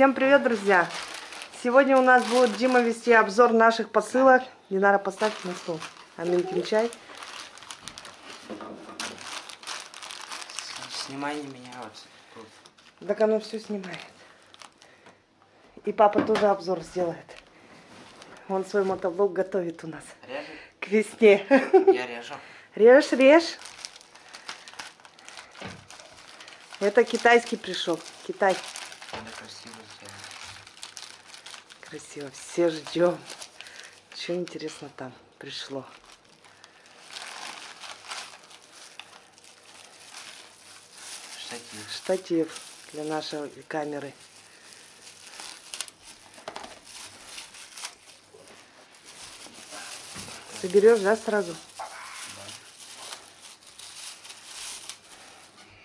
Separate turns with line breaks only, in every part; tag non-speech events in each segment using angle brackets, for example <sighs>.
Всем привет, друзья! Сегодня у нас будет Дима вести обзор наших посылок. Динара, поставь на стол. Аминкин чай.
Снимай не меня вот тут.
Так оно все снимает. И папа тоже обзор сделает. Он свой мотоблок готовит у нас
Режет?
к весне.
Я режу.
Режь, режь. Это китайский пришел. Китай.
Надо красиво сделать.
Красиво. Все ждем. Что интересно там пришло.
Штатив.
Штатив для нашей камеры. Соберешь, да, сразу?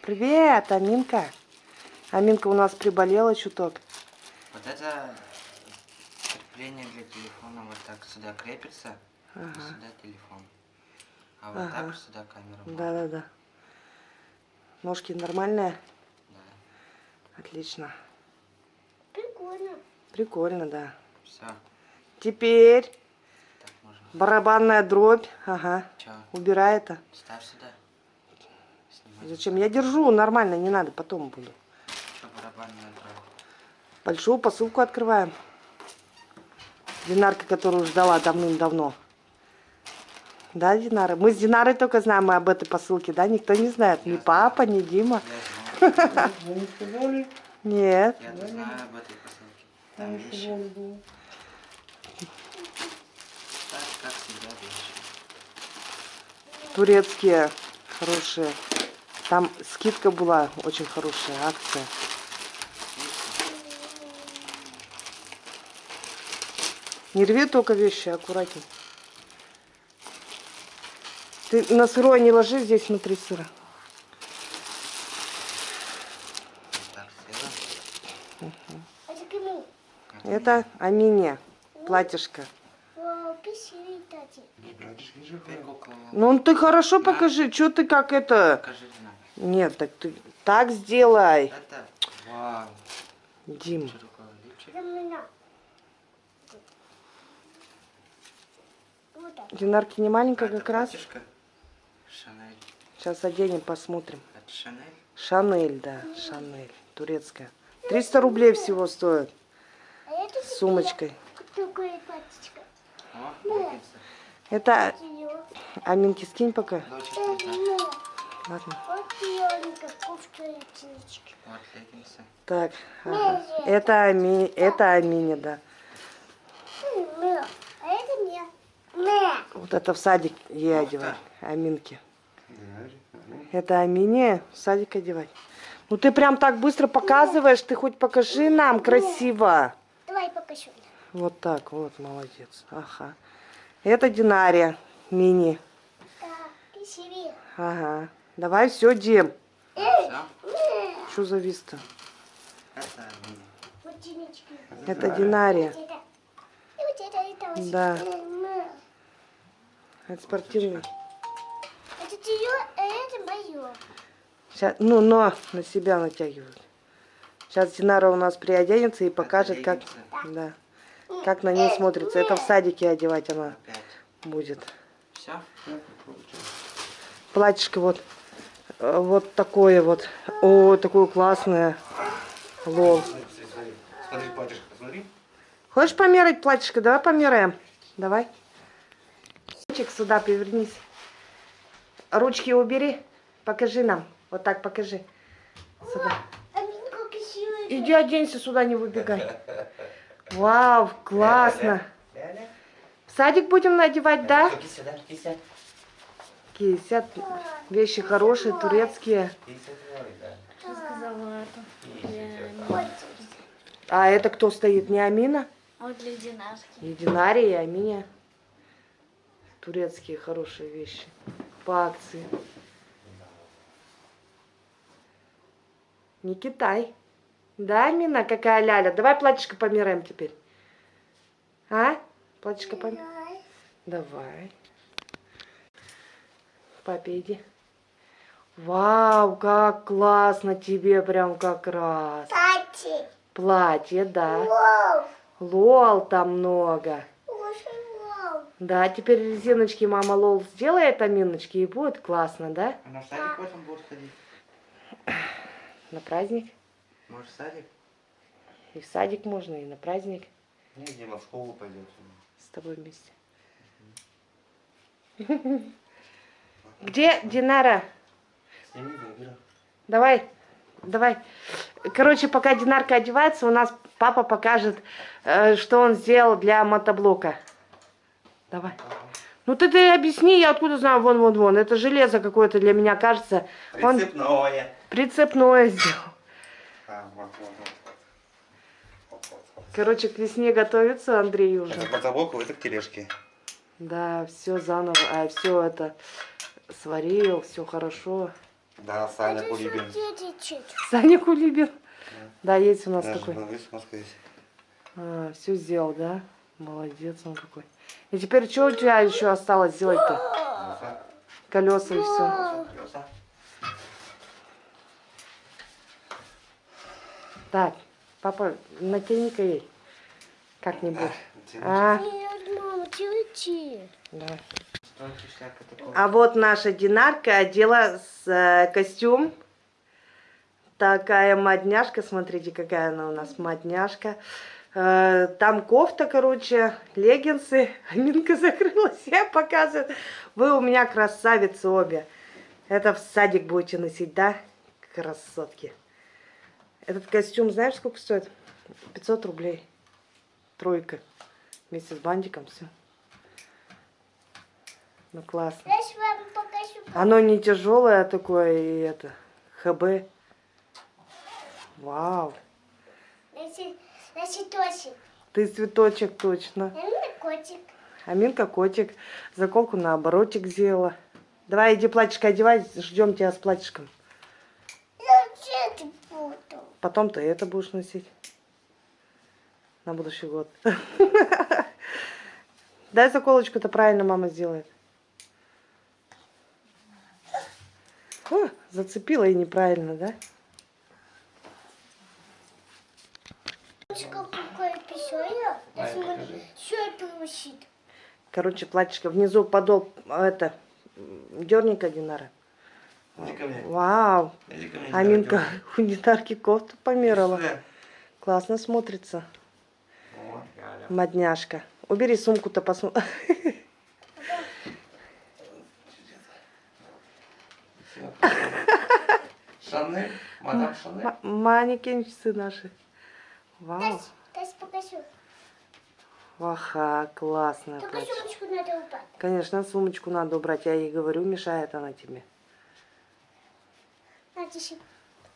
Привет, Аминка. Аминка у нас приболела чуток.
Вот это крепление для телефона вот так сюда крепится. и
Ага.
Сюда телефон. А вот
Ага.
так сюда камера.
Да-да-да. Ножки нормальные?
Да.
Отлично.
Прикольно.
Прикольно, да.
Все.
Теперь
Так можно.
барабанная дробь. Ага.
Че?
Убирай это.
Ставь сюда. Снимай.
Зачем? Я держу нормально, не надо, потом буду. Большую посылку открываем. Динарка, которую ждала давным-давно. Да, Динара? Мы с Динарой только знаем об этой посылке, да? Никто не знает. Ни папа, ни Дима. <laughs>
Вы не сказали?
Нет.
Я знаю об этой посылке. Там вещи. Так, как всегда, вещи.
Турецкие хорошие. Там скидка была, очень хорошая акция. Не рви только вещи, аккуратней. Ты на сырое не ложи, здесь внутри сыра.
Это
Амине, платьишко. Ну ты хорошо покажи, что ты как это... Нет, так ты так сделай,
Это... Вау.
Дим.
Что такое? Липчик?
Это меня. Вот так.
Динарки не маленькая как раз.
Шанель.
Сейчас оденем, посмотрим.
Это Шанель?
Шанель, да, Шанель, турецкая. 300 рублей всего стоит
А
с сумочкой. Это. Аминки скинь пока. Ладно. Так, ага. это, Ами... это Амине, да.
Мя. А это мне. Мя.
Вот это в садик ей одевать, Аминке. Это Амине в садик одевать. Ну ты прям так быстро показываешь, ты хоть покажи нам красиво.
Давай покажу.
Вот так, вот, молодец. Ага. Это Динария, мини.
Да, красивее.
Ага. Давай все, Дим. Что завис-то?
Это мини.
Вот тенечки.
Это Динария. Да.
Э.
Это спортивный.
Это ее, а это мое.
Сейчас, ну, но на себя натягивают. Сейчас Динара у нас приоденется и покажет, как, да, как на ней смотрится. Это в садике одевать она
Опять.
будет.
Все?
Платьишко вот, э, вот такое вот. О, такое классное. Лол.
Смотри, батюшка, смотри.
Хочешь померить платьишко? Давай померяем. Давай. Ручек сюда повернись. Ручки убери. Покажи нам. Вот так покажи. Сюда.
А.
Иди оденься сюда, не выбегай. Вау, классно. В садик будем надевать, да? Кисят. Вещи хорошие, турецкие. А это кто стоит? Не Амина?
Вот для Динарки.
И и Аминя. Турецкие хорошие вещи. По акции. Не Китай. Да, Амина, какая ляля? Давай платьишко помираем теперь. А? Платьишко помираем? Давай. Папе иди. Вау, как классно тебе прям как раз.
Кстати,
Платье, да.
Вау!
Лол там много. Да, теперь резиночки мама Лол сделает аминочки и будет классно, да?
Она в садик потом будет ходить. <sighs>
На праздник.
Может, в садик?
И в садик можно, и на праздник.
Не, Дима в школу пойдет.
С тобой вместе. <laughs> Где Динара? Давай, давай. Короче, пока Динарка одевается, у нас папа покажет, э, что он сделал для мотоблока. Давай. Ну ты, ты объясни, я откуда знаю, вон, вон, вон. Это железо какое-то для меня кажется. Он
Прицепное.
прицепное сделал.
А, вот, вот, вот.
Короче, к весне готовится Андрей уже.
Это к мотоблоку, это к тележке.
Да, все заново, а все это сварил, все хорошо.
Да, Саня
Это
Кулибин.
Саня Кулибин. Да, есть у нас
Даже
такой.
на весь Москве есть.
все сделал, да? Молодец он какой. И теперь что у тебя еще осталось сделать-то?
Колеса.
И все. Так, папа, натяни-ка ей. Как-нибудь. А,
Нет, мама,
такой.
А вот наша Динарка одела с, э, костюм. Такая модняшка, смотрите, какая она у нас модняшка. Э, там кофта, короче, леггинсы. <laughs> Аминка закрылась, я показываю. Вы у меня красавицы обе. Это в садик будете носить, да? Красотки. Этот костюм, знаешь, сколько стоит? 500 рублей. Тройка. Вместе с бантиком, все. Ну, классно. Оно не тяжелое такое, и это, ХБ. Вау.
Значит, значит, точек.
Ты цветочек точно.
Я не котик.
Аминка котик. Заколку наоборотик сделала. Давай, иди платьишко одевай, ждем тебя с платьишком.
Я это буду.
Потом ты это будешь носить. На будущий год. <laughs> Дай заколочку-то правильно мама сделает. О, зацепила и неправильно, да?
Какое письмо?
Ай,
Смотри,
покажи.
что это висит?
Короче, платьишко внизу подол, а, это, дерника Динара. Вау. Аминка у Динарки кофту померила. Классно смотрится. Модняшка. Убери сумку-то посмотри. <laughs>
Шанель, мадам Шанель.
Манекенщицы наши. Вау.
Тась, Тась, покажу.
Ваха, классная
Только
платье.
сумочку надо убрать.
Конечно, сумочку надо убрать. Я ей говорю, мешает она тебе.
На, тише.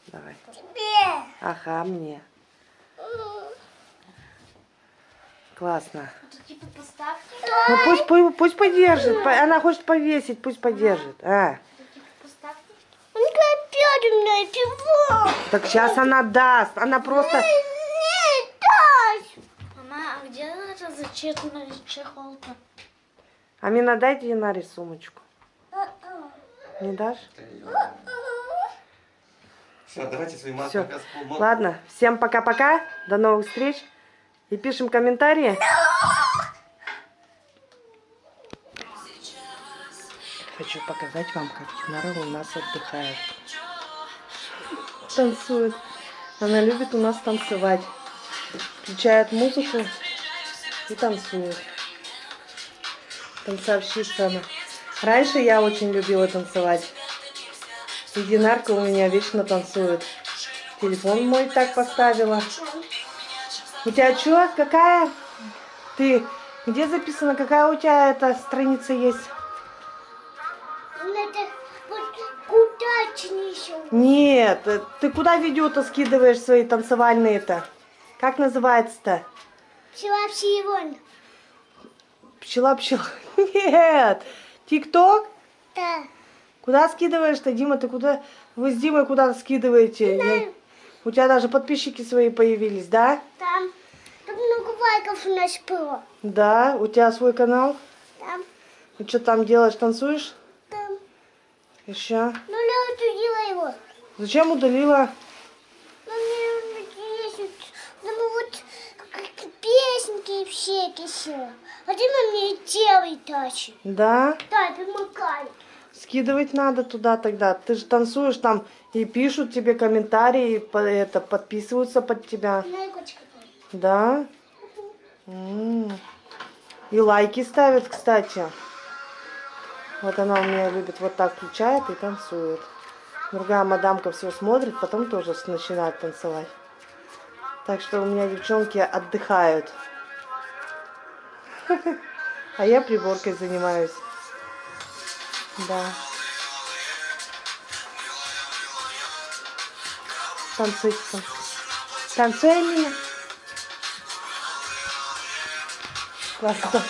Давай.
Тебе.
Ага, мне. Классно.
Типа.
Ну пусть, пусть, пусть подержит. По- Она хочет повесить, пусть подержит. А.
Тут типа?
Так сейчас она даст. Она просто...
Нет, Тась. Мама, а где зачеркнули чехол-то?
Амина, дайте Динаре сумочку. Не дашь?
Все, давайте свои маски.
Все. Ладно, всем пока-пока. До новых встреч. И пишем комментарии. Хочу показать вам, как Динара у нас отдыхает. Танцует. Она любит у нас танцевать. Включает музыку и танцует. Танцовщица она. Раньше я очень любила танцевать. И Динарка у меня вечно танцует. Телефон мой так поставила. У тебя что? Какая? Ты где записано? Какая у тебя эта страница есть?
Надо вот куда еще?
Нет, э, ты куда видео-то скидываешь свои танцевальные-то? Как называется-то?
Вообще вон.
Пчела-пчела. Нет. Тик-ток?
Да.
Куда скидываешь-то, Дима? Ты куда? Вы с Димой куда скидываете? Я- У тебя даже подписчики свои появились, да?
Там. Там много лайков у нас было.
Да. У тебя свой канал?
Там.
И что там делаешь? Танцуешь?
Там.
Еще?
Ну, я удалила его.
Зачем удалила?
Ну, мне есть все кисело. А ты на мне делай тачи.
Да?
Да, помогай.
Скидывать надо туда тогда. Ты же танцуешь там и пишут тебе комментарии, это, подписываются под тебя.
На кочка.
Да? М. И лайки ставят, кстати. Вот она у меня любит вот так включает и танцует. Другая мадамка все смотрит, потом тоже начинает танцевать. Так что у меня девчонки отдыхают. А я приборкой занимаюсь. Да. Танцуй, танцуй. Меня. Классно.